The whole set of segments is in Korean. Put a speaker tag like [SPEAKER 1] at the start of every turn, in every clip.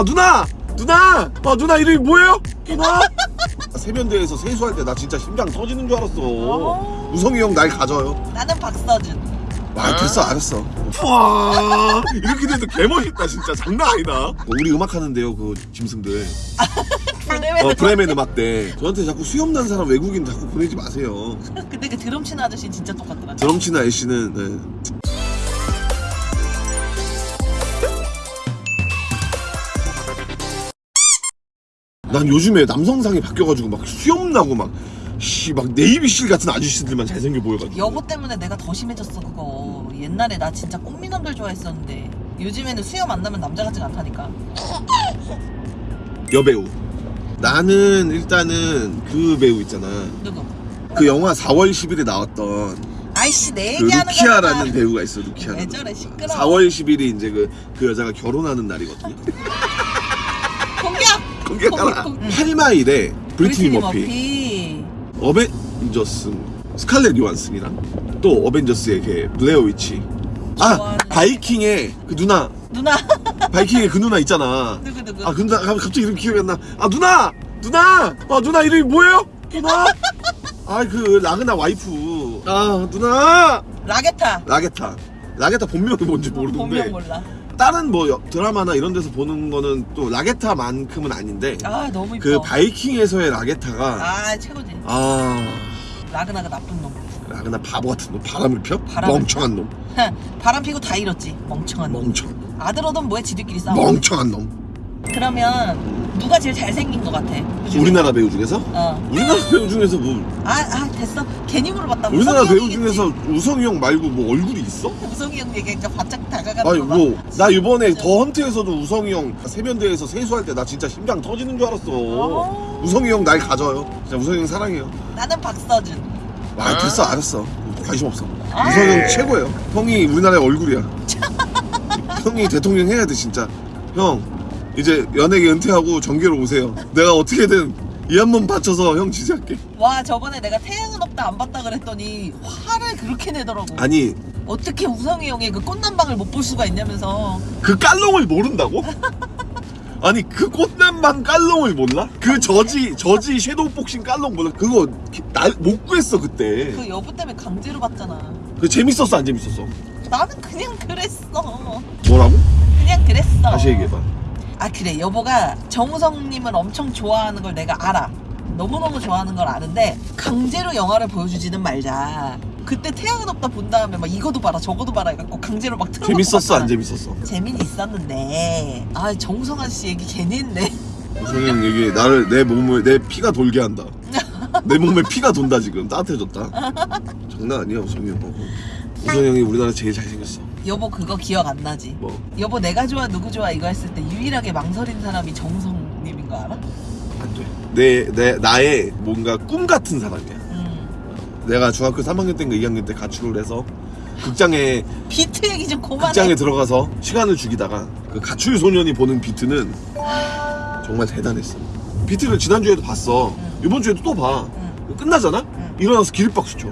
[SPEAKER 1] 아 누나! 누나! 아 누나 이름이 뭐예요? 누나? 세면대에서 세수할 때 나 진짜 심장 터지는 줄 알았어.
[SPEAKER 2] 어.
[SPEAKER 1] 우성이 형 날 가져요.
[SPEAKER 2] 나는 박서준.
[SPEAKER 1] 아 됐어 알았어. 와. 이렇게 돼도 개멋있다 진짜. 장난 아니다. 우리 음악 하는데요 그 짐승들.
[SPEAKER 2] 브레멘.
[SPEAKER 1] 어 브레멘 음악대 저한테 자꾸 수염 난 사람 외국인 자꾸 보내지 마세요.
[SPEAKER 2] 근데 그 드럼 치는 아저씨 진짜 똑같더라.
[SPEAKER 1] 드럼치나 애쉬는 네. 난 요즘에 남성상이 바뀌어가지고 막 수염 나고 막 씨막 네이비실 같은 아저씨들만 잘생겨 보여가지고
[SPEAKER 2] 여보 때문에 내가 더 심해졌어 그거. 옛날에 나 진짜 꽃미남들 좋아했었는데 요즘에는 수염 안 나면 남자 같지가 않다니까.
[SPEAKER 1] 여배우 나는 일단은 그 배우 있잖아
[SPEAKER 2] 누구?
[SPEAKER 1] 그 영화 4월 10일에 나왔던
[SPEAKER 2] 아이씨
[SPEAKER 1] 내그
[SPEAKER 2] 얘기하는
[SPEAKER 1] 루키아라는
[SPEAKER 2] 거잖아.
[SPEAKER 1] 배우가 있어 루키아라는
[SPEAKER 2] 왜 저래. 시끄러워.
[SPEAKER 1] 4월 10일이 이제 그, 그 여자가 결혼하는 날이거든요
[SPEAKER 2] 응.
[SPEAKER 1] 8마일에 브리트니 머피. 어벤져스 스칼렛 요한슨이랑 또 어벤져스의 걔 블레어 위치. 아 바이킹의 그 누나.
[SPEAKER 2] 누나.
[SPEAKER 1] 바이킹의 그 누나 있잖아.
[SPEAKER 2] 누구 누구?
[SPEAKER 1] 아 가- 갑자기 이름 기억이 안나아 누나! 누나! 아 누나 이름이 뭐예요? 누나? 아 그 라그나 와이프. 아 누나!
[SPEAKER 2] 라게타.
[SPEAKER 1] 라게타. 라게타 본명이 뭔지 모르는데.
[SPEAKER 2] 본명 몰라.
[SPEAKER 1] 다른 뭐 여- 드라마나 이런 데서 보는 거는 또 라게타만큼은 아닌데
[SPEAKER 2] 아 너무 이뻐.
[SPEAKER 1] 그 바이킹에서의 라게타가
[SPEAKER 2] 아 최고지.
[SPEAKER 1] 아
[SPEAKER 2] 라그나가 나쁜 놈.
[SPEAKER 1] 라그나 바보 같은 놈 바람을 펴?
[SPEAKER 2] 바람을
[SPEAKER 1] 멍청한 놈
[SPEAKER 2] 바람 피고 다 잃었지. 멍청한 놈.
[SPEAKER 1] 멍청
[SPEAKER 2] 아들 얻으면 뭐해 지들끼리 싸워.
[SPEAKER 1] 멍청한 놈
[SPEAKER 2] 그러면 누가 제일 잘생긴 것 같아? 그?
[SPEAKER 1] 우리나라 배우 중에서?
[SPEAKER 2] 어.
[SPEAKER 1] 우리나라 배우 중에서 뭐
[SPEAKER 2] 아, 아 됐어. 괜히 물어봤다.
[SPEAKER 1] 우리나라
[SPEAKER 2] 우성이
[SPEAKER 1] 배우
[SPEAKER 2] 형이겠지.
[SPEAKER 1] 중에서 우성이 형 말고 뭐 얼굴이 있어?
[SPEAKER 2] 우성이 형 얘기하니까 바짝 다가가는
[SPEAKER 1] 아니
[SPEAKER 2] 거 봐.
[SPEAKER 1] 뭐 나 이번에
[SPEAKER 2] 진짜.
[SPEAKER 1] 더 헌트에서도 우성이 형 세면대에서 세수할 때 나 진짜 심장 터지는 줄 알았어
[SPEAKER 2] 어.
[SPEAKER 1] 우성이 형 날 가져요 진짜 우성이 형 사랑해요
[SPEAKER 2] 나는 박서준.
[SPEAKER 1] 아 됐어 알았어 관심 없어
[SPEAKER 2] 아.
[SPEAKER 1] 우성이 형 최고예요 형이 우리나라의 얼굴이야 형이 대통령 해야 돼 진짜 형 이제 연예계 은퇴하고 정계로 오세요 내가 어떻게든 이 한번 바쳐서 형 지지할게
[SPEAKER 2] 와 저번에 내가 태양은 없다 안 봤다 그랬더니 화를 그렇게 내더라고.
[SPEAKER 1] 아니
[SPEAKER 2] 어떻게 우성이 형의 그 꽃남방을 못 볼 수가 있냐면서.
[SPEAKER 1] 그 깔롱을 모른다고? 아니 그 꽃남방 깔롱을 몰라? 그 저지 저지 섀도우 복싱 깔롱 몰라? 그거 날못 구했어 그때
[SPEAKER 2] 그 여부 때문에 강제로 봤잖아.
[SPEAKER 1] 그 재밌었어 안 재밌었어?
[SPEAKER 2] 나는 그냥 그랬어.
[SPEAKER 1] 뭐라고?
[SPEAKER 2] 그냥 그랬어.
[SPEAKER 1] 다시 얘기해봐
[SPEAKER 2] 아 그래. 여보가 정우성님을 엄청 좋아하는 걸 내가 알아. 너무너무 좋아하는 걸 아는데 강제로 영화를 보여주지는 말자. 그때 태양은 없다 본 다음에 막 이거도 봐라 저거도 봐라 해갖고 강제로 막 틀어놓고
[SPEAKER 1] 재밌었어 안. 재밌었어?
[SPEAKER 2] 재미는 있었는데. 아 정우성 아저씨 얘기 괜히 했네.
[SPEAKER 1] 우성이 형 얘기 나를 내 몸을 내 피가 돌게 한다. 내 몸에 피가 돈다 지금. 따뜻해졌다. 장난 아니야 우성이 형 우성이 형이 우리나라 제일 잘생겼어
[SPEAKER 2] 여보 그거 기억 안 나지
[SPEAKER 1] 뭐
[SPEAKER 2] 여보 내가 좋아 누구 좋아 이거 했을 때 유일하게 망설인 사람이 정우성님인 거 알아?
[SPEAKER 1] 안 돼 내, 내 나의 뭔가 꿈 같은 사람이야
[SPEAKER 2] 음
[SPEAKER 1] 내가 중학교 3학년 때인가 2학년 때 가출을 해서 극장에
[SPEAKER 2] 비트 얘기 좀 그만해
[SPEAKER 1] 극장에 들어가서 시간을 죽이다가 그 가출 소년이 보는 비트는 정말 대단했어. 비트를 지난주에도 봤어.
[SPEAKER 2] 응.
[SPEAKER 1] 이번 주에도 또 봐.
[SPEAKER 2] 응.
[SPEAKER 1] 끝나잖아?
[SPEAKER 2] 응.
[SPEAKER 1] 일어나서 기립박수 쳐.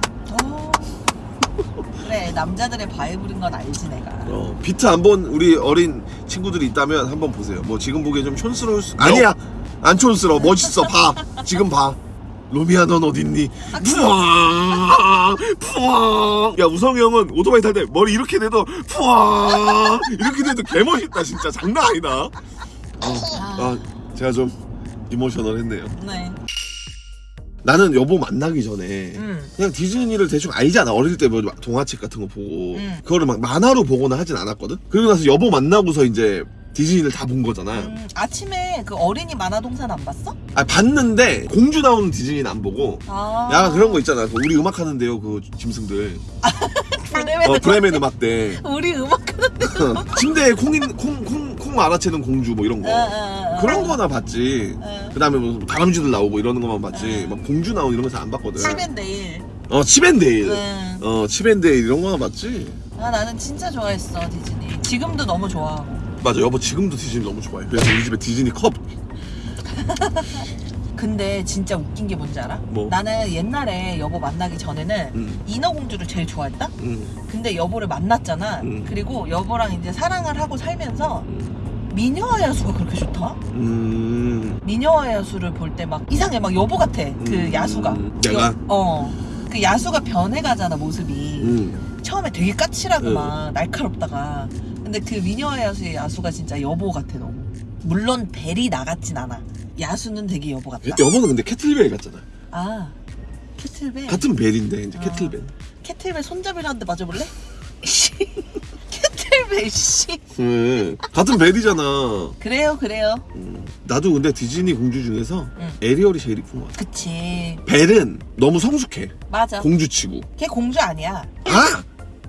[SPEAKER 2] 남자들의 바이블인 건 알지 내가
[SPEAKER 1] 어, 비트 안 본 우리 어린 친구들이 있다면 한번 보세요. 뭐 지금 보기에 좀 촌스러울 수 아니야. 안 촌스러워. 멋있어. 봐. 지금 봐. 로미야 넌 어딨니? 푸앙 푸앙 야 우성이 형은 오토바이 탈 때 머리 이렇게 돼도 푸앙 이렇게 돼도 개멋있다 진짜 장난 아니다 어, 아 제가 좀 emotional 했네요
[SPEAKER 2] 네.
[SPEAKER 1] 나는 여보 만나기 전에
[SPEAKER 2] 음.
[SPEAKER 1] 그냥 디즈니를 대충 알잖아 어릴 때 뭐 동화책 같은 거 보고
[SPEAKER 2] 음.
[SPEAKER 1] 그거를 막 만화로 보거나 하진 않았거든 그리고 나서 여보 만나고서 이제 디즈니를 다 본 거잖아
[SPEAKER 2] 음, 아침에 그 어린이 만화동산 안 봤어?
[SPEAKER 1] 아 봤는데 공주 나오는 디즈니는 안 보고
[SPEAKER 2] 아.
[SPEAKER 1] 야 그런 거 있잖아 그 우리 음악 하는데요 그 짐승들
[SPEAKER 2] 브레멘.
[SPEAKER 1] 어 브레멘 음악대
[SPEAKER 2] 우리 음악 하는데.
[SPEAKER 1] 침대에 콩인 콩 콩 콩 알아채는 공주 뭐 이런 거
[SPEAKER 2] 어, 어, 어.
[SPEAKER 1] 그런 거나 봤지
[SPEAKER 2] 어.
[SPEAKER 1] 그 다음에 뭐 다람쥐들 나오고 이러는 것만 봤지 막 공주 나오는 이런 거 잘 안 봤거든
[SPEAKER 2] 치맨데일.
[SPEAKER 1] 어 치밴데일
[SPEAKER 2] 응.
[SPEAKER 1] 어 치밴데일 이런 거나 봤지
[SPEAKER 2] 아 나는 진짜 좋아했어 디즈니. 지금도 너무 좋아하고.
[SPEAKER 1] 맞아 여보 지금도 디즈니 너무 좋아해 그래서 우리 집에 디즈니 컵
[SPEAKER 2] 근데 진짜 웃긴 게 뭔지 알아?
[SPEAKER 1] 뭐?
[SPEAKER 2] 나는 옛날에 여보 만나기 전에는
[SPEAKER 1] 음.
[SPEAKER 2] 인어공주를 제일 좋아했다?
[SPEAKER 1] 응.
[SPEAKER 2] 근데 여보를 만났잖아.
[SPEAKER 1] 음.
[SPEAKER 2] 그리고 여보랑 이제 사랑을 하고 살면서
[SPEAKER 1] 음.
[SPEAKER 2] 미녀와 야수가 그렇게 좋다?
[SPEAKER 1] 음.
[SPEAKER 2] 미녀와 야수를 볼 때 막 이상해 막 여보 같아 그
[SPEAKER 1] 음,
[SPEAKER 2] 야수가
[SPEAKER 1] 내가?
[SPEAKER 2] 여- 어그 야수가 변해가잖아 모습이
[SPEAKER 1] 음.
[SPEAKER 2] 처음에 되게 까칠하고
[SPEAKER 1] 응.
[SPEAKER 2] 막 날카롭다가 근데 그 미녀와 야수의 야수가 진짜 여보 같아 너무 물론 벨이 나같진 않아 야수는 되게 여보 같다
[SPEAKER 1] 여보는 근데 캐틀벨 같잖아.
[SPEAKER 2] 아 캐틀벨
[SPEAKER 1] 같은 벨인데 이제
[SPEAKER 2] 아.
[SPEAKER 1] 캐틀벨.
[SPEAKER 2] 캐틀벨 손잡이라는데 맞아볼래? 씨 캐틀벨 씨
[SPEAKER 1] 음. 같은 벨이잖아.
[SPEAKER 2] 그래요 그래요
[SPEAKER 1] 음. 나도 근데 디즈니 공주 중에서
[SPEAKER 2] 응.
[SPEAKER 1] 에리얼이 제일 이쁜 것 같아.
[SPEAKER 2] 그치
[SPEAKER 1] 벨은 너무 성숙해.
[SPEAKER 2] 맞아
[SPEAKER 1] 공주치고.
[SPEAKER 2] 걔 공주 아니야
[SPEAKER 1] 아!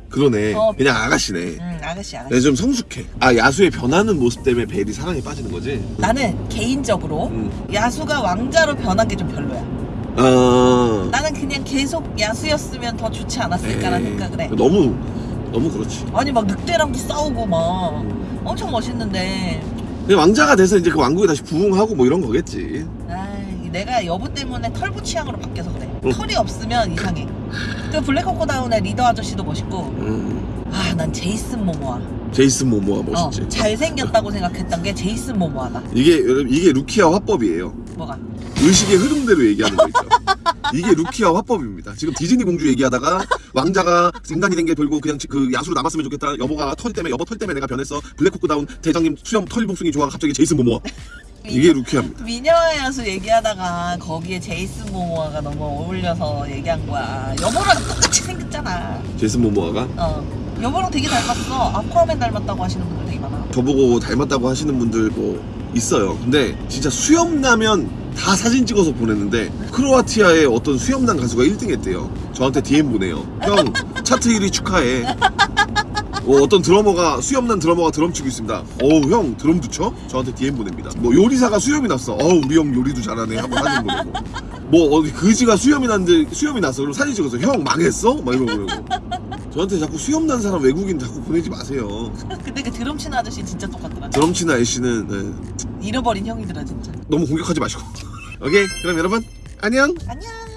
[SPEAKER 1] 그러네.
[SPEAKER 2] 어.
[SPEAKER 1] 그냥 아가씨네.
[SPEAKER 2] 응 아가씨 아가씨
[SPEAKER 1] 근데 좀 성숙해. 아 야수의 변하는 모습 때문에 벨이 사랑에 빠지는 거지.
[SPEAKER 2] 나는 개인적으로
[SPEAKER 1] 음.
[SPEAKER 2] 야수가 왕자로 변한 게 좀 별로야
[SPEAKER 1] 아.
[SPEAKER 2] 나는 그냥 계속 야수였으면 더 좋지 않았을까라는
[SPEAKER 1] 에이,
[SPEAKER 2] 생각을 해
[SPEAKER 1] 너무 너무 그렇지.
[SPEAKER 2] 아니 막 늑대랑도 싸우고 막
[SPEAKER 1] 음.
[SPEAKER 2] 엄청 멋있는데
[SPEAKER 1] 왕자가 돼서 이제 그 왕국에 다시 부흥하고 뭐 이런 거겠지.
[SPEAKER 2] 아이, 내가 여보 때문에 털보 취향으로 바뀌어서 그래
[SPEAKER 1] 응.
[SPEAKER 2] 털이 없으면 이상해 그 블랙호크다운의 리더 아저씨도 멋있고
[SPEAKER 1] 음.
[SPEAKER 2] 아난 제이슨 모모아
[SPEAKER 1] 제이슨 모모아 멋있지.
[SPEAKER 2] 어, 잘생겼다고 생각했던 게 제이슨 모모아다
[SPEAKER 1] 이게 여러분 이게 루키아 화법이에요.
[SPEAKER 2] 뭐가
[SPEAKER 1] 의식의 흐름대로 얘기하는 거 있죠. 이게 루키아 화법입니다. 지금 디즈니 공주 얘기하다가 왕자가 인간이 된게 별로고 그냥 그 야수로 남았으면 좋겠다. 여보가 털 때문에 여보 털 때문에 내가 변했어. 블랙호크 다운 대장님 수염 털 복숭이 좋아. 갑자기 제이슨 모모아. 이게 루키아입니다.
[SPEAKER 2] 미녀와 야수 얘기하다가 거기에 제이슨 모모아가 너무 어울려서 얘기한 거야 여보랑 똑같이 생겼잖아
[SPEAKER 1] 제이슨 모모아가
[SPEAKER 2] 어 여보랑 되게 닮았어 아쿠아맨 닮았다고 하시는 분들 되게 많아
[SPEAKER 1] 저보고 닮았다고 하시는 분들 뭐 있어요. 근데 진짜 수염 나면 다 사진 찍어서 보냈는데 크로아티아의 어떤 수염난 가수가 1등 했대요. 저한테 DM 보내요. 형 차트 1위 축하해. 어, 어떤 드러머가 수염난 드러머가 드럼 치고 있습니다. 어우 형 드럼도 쳐? 저한테 DM 보냅니다. 뭐 요리사가 수염이 났어. 어우 우리 형 요리도 잘하네 하고 사진 보내고. 뭐 어디 그지가 수염이 났는데 수염이 났어. 그럼 사진 찍어서 형 망했어? 막 이러고. 저한테 자꾸 수염 난 사람 외국인 자꾸 보내지 마세요.
[SPEAKER 2] 근데 그 드럼 치는 아저씨 진짜 똑같더라
[SPEAKER 1] 드럼 치는 아저씨는 네,
[SPEAKER 2] 잃어버린 형이더라 진짜
[SPEAKER 1] 너무 공격하지 마시고. 오케이 그럼 여러분 안녕.
[SPEAKER 2] 안녕